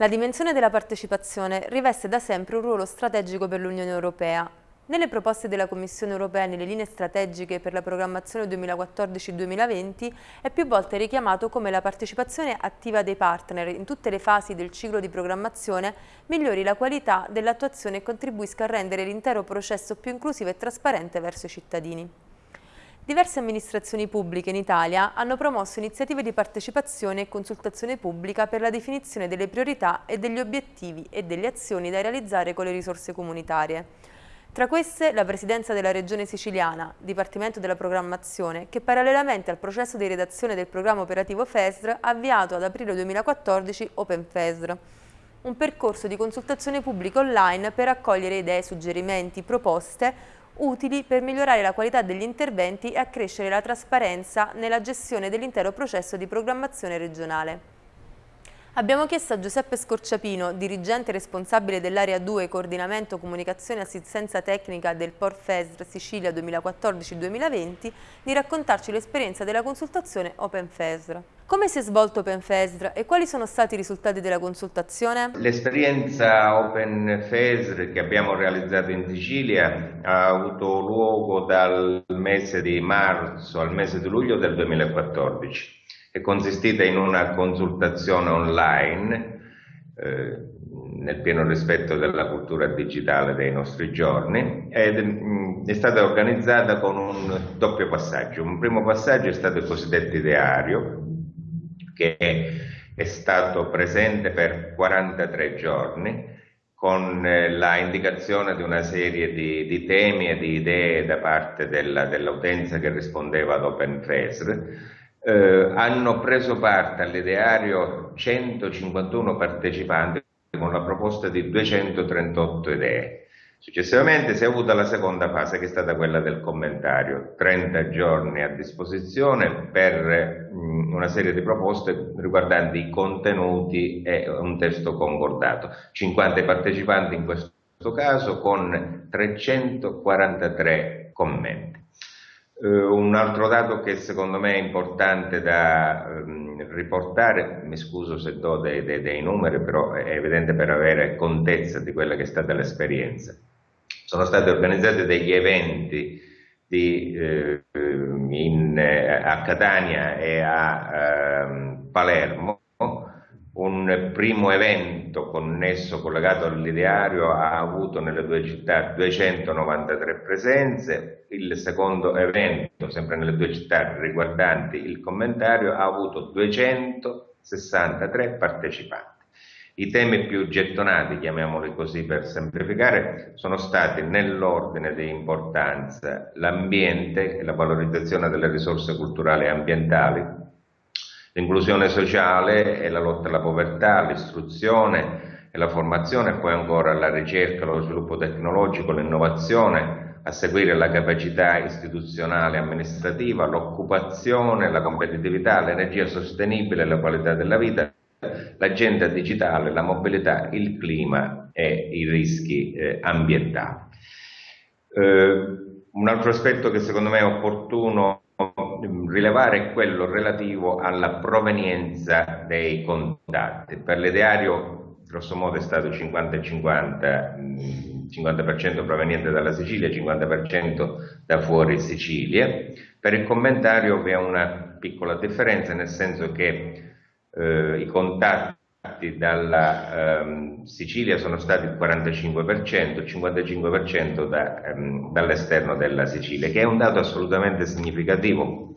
La dimensione della partecipazione riveste da sempre un ruolo strategico per l'Unione Europea. Nelle proposte della Commissione Europea nelle linee strategiche per la programmazione 2014-2020 è più volte richiamato come la partecipazione attiva dei partner in tutte le fasi del ciclo di programmazione migliori la qualità dell'attuazione e contribuisca a rendere l'intero processo più inclusivo e trasparente verso i cittadini. Diverse amministrazioni pubbliche in Italia hanno promosso iniziative di partecipazione e consultazione pubblica per la definizione delle priorità e degli obiettivi e delle azioni da realizzare con le risorse comunitarie. Tra queste la Presidenza della Regione Siciliana, Dipartimento della Programmazione, che parallelamente al processo di redazione del programma operativo FESR ha avviato ad aprile 2014 Open FESR, un percorso di consultazione pubblica online per accogliere idee, suggerimenti, proposte utili per migliorare la qualità degli interventi e accrescere la trasparenza nella gestione dell'intero processo di programmazione regionale. Abbiamo chiesto a Giuseppe Scorciapino, dirigente responsabile dell'Area 2 Coordinamento Comunicazione e Assistenza Tecnica del Port FESR Sicilia 2014-2020, di raccontarci l'esperienza della consultazione Open FESR. Come si è svolto Open FESR e quali sono stati i risultati della consultazione? L'esperienza Open FESR che abbiamo realizzato in Sicilia ha avuto luogo dal mese di marzo al mese di luglio del 2014 è consistita in una consultazione online eh, nel pieno rispetto della cultura digitale dei nostri giorni ed mh, è stata organizzata con un doppio passaggio. Un primo passaggio è stato il cosiddetto ideario che è stato presente per 43 giorni con eh, la indicazione di una serie di, di temi e di idee da parte dell'utenza dell che rispondeva ad OpenFESR eh, hanno preso parte all'ideario 151 partecipanti con la proposta di 238 idee. Successivamente si è avuta la seconda fase che è stata quella del commentario, 30 giorni a disposizione per mh, una serie di proposte riguardanti i contenuti e un testo concordato. 50 partecipanti in questo caso con 343 commenti. Uh, un altro dato che secondo me è importante da um, riportare, mi scuso se do dei, dei, dei, numeri, però è evidente per avere contezza di quella che è stata l'esperienza. Sono stati organizzati degli eventi di, uh, in, a Catania e a uh, Palermo un primo evento connesso, collegato all'ideario, ha avuto nelle due città 293 presenze, il secondo evento, sempre nelle due città riguardanti il commentario, ha avuto 263 partecipanti. I temi più gettonati, chiamiamoli così per semplificare, sono stati nell'ordine di importanza l'ambiente e la valorizzazione delle risorse culturali e ambientali, L'inclusione sociale e la lotta alla povertà, l'istruzione e la formazione, poi ancora la ricerca, lo sviluppo tecnologico, l'innovazione, a seguire la capacità istituzionale e amministrativa, l'occupazione, la competitività, l'energia sostenibile, la qualità della vita, l'agenda digitale, la mobilità, il clima e i rischi eh, ambientali. Eh, un altro aspetto che secondo me è opportuno rilevare quello relativo alla provenienza dei contatti. Per l'ideario grosso modo è stato 50-50, 50% proveniente dalla Sicilia, 50% da fuori Sicilia. Per il commentario vi è una piccola differenza, nel senso che eh, i contatti dalla ehm, Sicilia sono stati il 45%, il 55% da, ehm, dall'esterno della Sicilia, che è un dato assolutamente significativo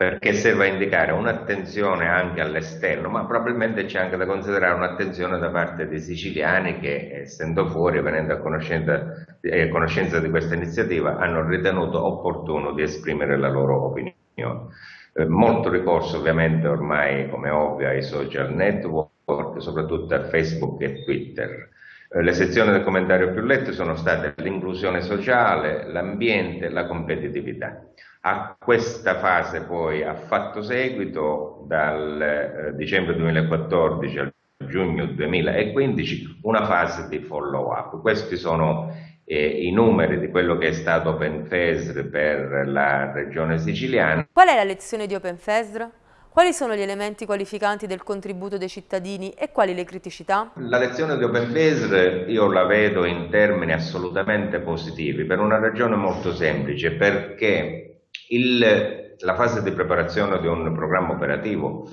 perché serve a indicare un'attenzione anche all'esterno, ma probabilmente c'è anche da considerare un'attenzione da parte dei siciliani che, essendo fuori, venendo a conoscenza, eh, conoscenza di questa iniziativa, hanno ritenuto opportuno di esprimere la loro opinione. Eh, molto ricorso ovviamente ormai, come ovvio, ai social network, soprattutto a Facebook e Twitter. Eh, le sezioni del commentario più lette sono state l'inclusione sociale, l'ambiente, la competitività. A questa fase poi ha fatto seguito dal eh, dicembre 2014 al giugno 2015 una fase di follow up. Questi sono eh, i numeri di quello che è stato OpenFESR per la regione siciliana. Qual è la lezione di OpenFESR? Quali sono gli elementi qualificanti del contributo dei cittadini e quali le criticità? La lezione di Open Phase io la vedo in termini assolutamente positivi per una ragione molto semplice, perché il, la fase di preparazione di un programma operativo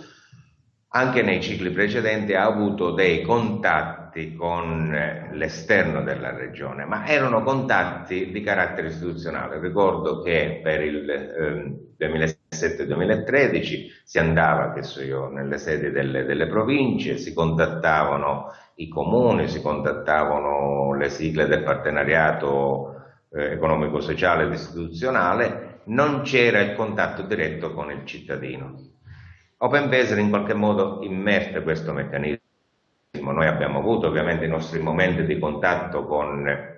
anche nei cicli precedenti ha avuto dei contatti con eh, l'esterno della regione, ma erano contatti di carattere istituzionale. Ricordo che per il eh, 2007-2013 si andava, che so io, nelle sedi delle, delle province, si contattavano i comuni, si contattavano le sigle del partenariato eh, economico-sociale ed istituzionale, non c'era il contatto diretto con il cittadino. OpenBaser in qualche modo immerte questo meccanismo. Noi abbiamo avuto ovviamente i nostri momenti di contatto con eh,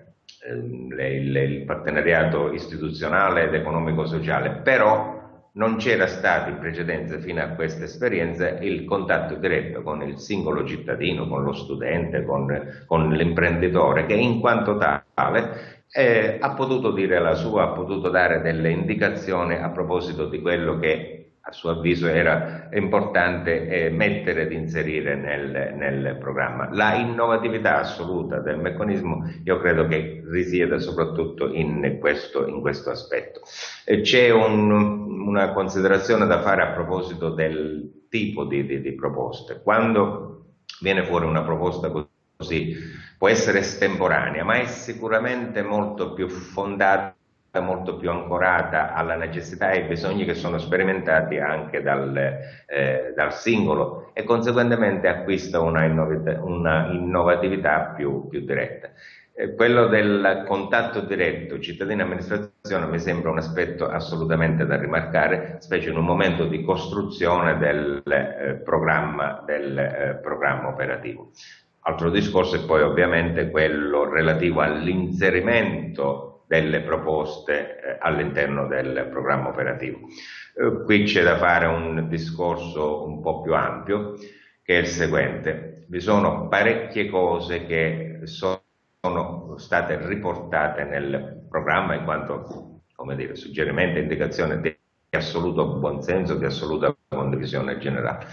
le, le, il partenariato istituzionale ed economico-sociale, però non c'era stato in precedenza fino a questa esperienza il contatto diretto con il singolo cittadino, con lo studente, con, con l'imprenditore che in quanto tale eh, ha potuto dire la sua, ha potuto dare delle indicazioni a proposito di quello che a suo avviso era importante eh, mettere ed inserire nel, nel, programma. La innovatività assoluta del meccanismo io credo che risieda soprattutto in questo, in questo aspetto. Eh, c'è un, una considerazione da fare a proposito del tipo di, di, di proposte. Quando viene fuori una proposta così può essere estemporanea, ma è sicuramente molto più fondata molto più ancorata alla necessità e ai bisogni che sono sperimentati anche dal, eh, dal singolo e conseguentemente acquista una, innovit una innovatività più, più diretta. Eh, quello del contatto diretto cittadino-amministrazione mi sembra un aspetto assolutamente da rimarcare, specie in un momento di costruzione del, eh, programma, del eh, programma operativo. Altro discorso è poi ovviamente quello relativo all'inserimento delle proposte eh, all'interno del programma operativo. Eh, qui c'è da fare un discorso un po' più ampio, che è il seguente. Vi sono parecchie cose che sono state riportate nel programma in quanto, come dire, suggerimento e indicazione di assoluto buonsenso, di assoluta condivisione generale.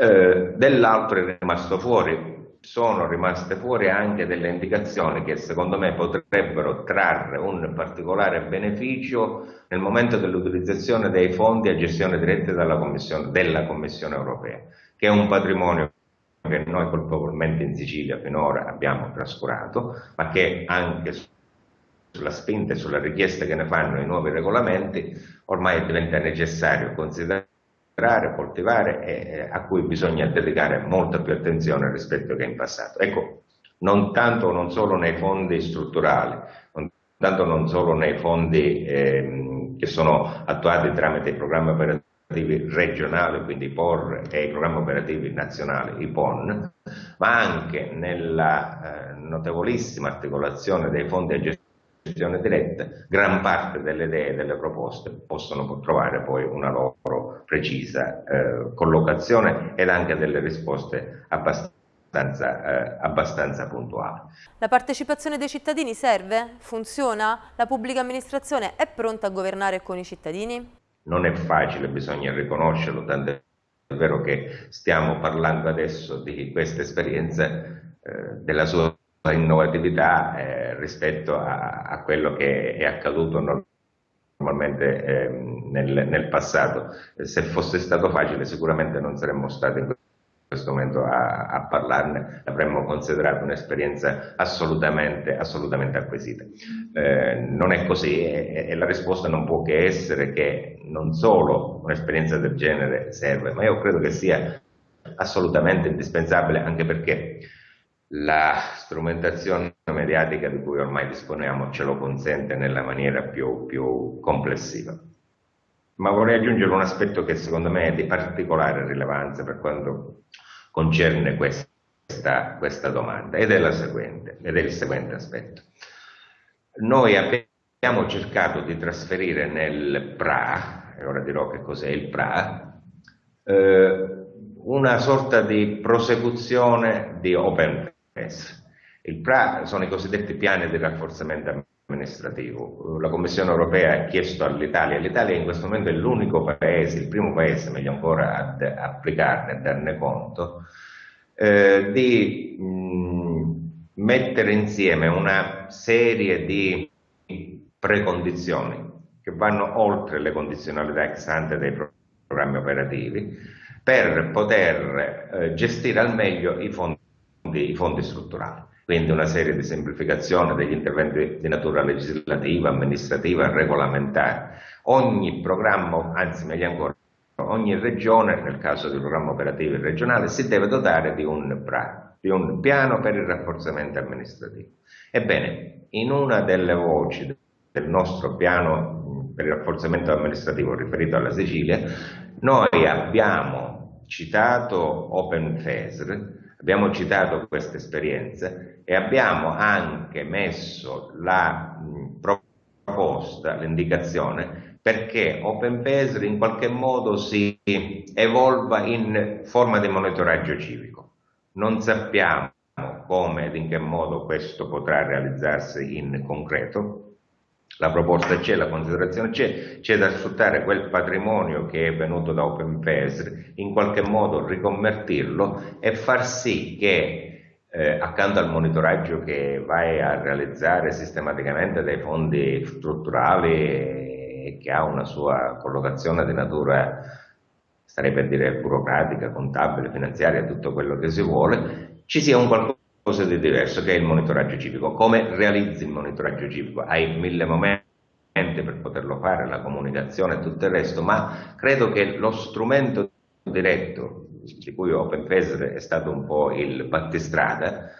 Eh, dell'altro è rimasto fuori sono rimaste fuori anche delle indicazioni che secondo me potrebbero trarre un particolare beneficio nel momento dell'utilizzazione dei fondi a gestione diretta Commissione, della Commissione europea, che è un patrimonio che noi colpevolmente in Sicilia finora abbiamo trascurato, ma che anche sulla spinta e sulla richiesta che ne fanno i nuovi regolamenti ormai diventa necessario considerare coltivare e a cui bisogna dedicare molta più attenzione rispetto che in passato. Ecco, non tanto non solo nei fondi strutturali, non tanto non solo nei fondi eh, che sono attuati tramite i programmi operativi regionali, quindi i POR e i programmi operativi nazionali, i PON, ma anche nella eh, notevolissima articolazione dei fondi a gestione diretta, gran parte delle idee e delle proposte possono trovare poi una loro precisa eh, collocazione ed anche delle risposte abbastanza eh, abbastanza puntuale. La partecipazione dei cittadini serve? Funziona? La pubblica amministrazione è pronta a governare con i cittadini? Non è facile, bisogna riconoscerlo, tanto è vero che stiamo parlando adesso di questa esperienza, eh, della sua innovatività eh, rispetto a, a, quello che è accaduto normalmente eh, nel, nel, passato. Se fosse stato facile sicuramente non saremmo stati in questo momento a, a parlarne, avremmo considerato un'esperienza assolutamente, assolutamente acquisita. Eh, non è così e, e la risposta non può che essere che non solo un'esperienza del genere serve, ma io credo che sia assolutamente indispensabile anche perché la strumentazione mediatica di cui ormai disponiamo ce lo consente nella maniera più, più complessiva. Ma vorrei aggiungere un aspetto che secondo me è di particolare rilevanza per quanto concerne questa, questa domanda ed è, seguente, ed è il seguente aspetto. Noi abbiamo cercato di trasferire nel PRA, e ora dirò che cos'è il PRA, eh, una sorta di prosecuzione di open essere. Il PRA sono i cosiddetti piani di rafforzamento amministrativo. La Commissione europea ha chiesto all'Italia, l'Italia in questo momento è l'unico paese, il primo paese meglio ancora ad applicarne e darne conto, eh, di mh, mettere insieme una serie di precondizioni che vanno oltre le condizionalità ex ante dei programmi operativi per poter eh, gestire al meglio i fondi, i fondi strutturali quindi una serie di semplificazioni degli interventi di natura legislativa, amministrativa regolamentare. Ogni programma, anzi meglio ancora, ogni regione, nel caso di programma operativo regionale, si deve dotare di un, di un piano per il rafforzamento amministrativo. Ebbene, in una delle voci del nostro piano per il rafforzamento amministrativo riferito alla Sicilia, noi abbiamo citato Open FESR, Abbiamo citato queste esperienze e abbiamo anche messo la proposta, l'indicazione, perché OpenPesri in qualche modo si evolva in forma di monitoraggio civico. Non sappiamo come ed in che modo questo potrà realizzarsi in concreto, la proposta c'è, la considerazione c'è, c'è da sfruttare quel patrimonio che è venuto da OpenPESR, in qualche modo riconvertirlo e far sì che eh, accanto al monitoraggio che vai a realizzare sistematicamente dai fondi strutturali che ha una sua collocazione di natura, starei per dire burocratica, contabile, finanziaria, tutto quello che si vuole, ci sia un qualcosa cosa di diverso che è il monitoraggio civico. Come realizzi il monitoraggio civico? Hai mille momenti per poterlo fare, la comunicazione e tutto il resto, ma credo che lo strumento diretto, di cui OpenFest è stato un po' il battistrada,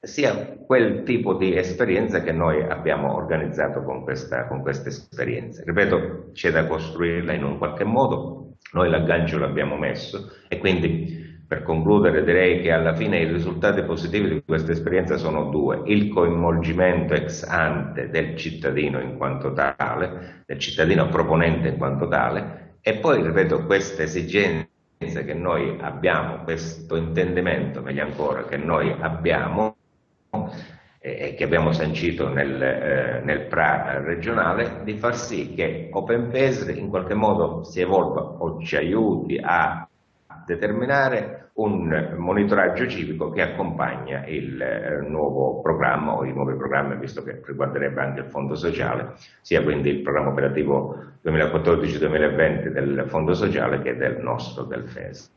sia quel tipo di esperienza che noi abbiamo organizzato con questa, con questa esperienza. Ripeto, c'è da costruirla in un qualche modo, noi l'aggancio l'abbiamo messo e quindi per concludere direi che alla fine i risultati positivi di questa esperienza sono due, il coinvolgimento ex ante del cittadino in quanto tale, del cittadino proponente in quanto tale, e poi, ripeto, questa esigenza che noi abbiamo, questo intendimento, meglio ancora, che noi abbiamo e che abbiamo sancito nel, eh, nel PRA regionale, di far sì che OpenPesri in qualche modo si evolva o ci aiuti a determinare un monitoraggio civico che accompagna il eh, nuovo programma o i nuovi programmi, visto che riguarderebbe anche il fondo sociale, sia quindi il programma operativo 2014-2020 del fondo sociale che del nostro, del FES.